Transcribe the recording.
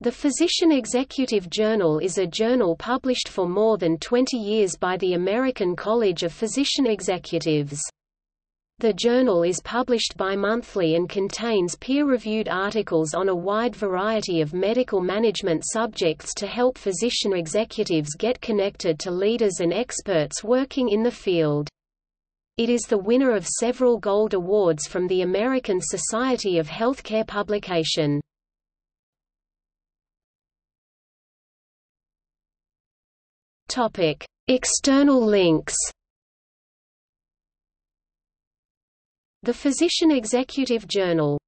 The Physician Executive Journal is a journal published for more than 20 years by the American College of Physician Executives. The journal is published bi-monthly and contains peer-reviewed articles on a wide variety of medical management subjects to help physician executives get connected to leaders and experts working in the field. It is the winner of several gold awards from the American Society of Healthcare Publication. Topic: External links. The Physician Executive Journal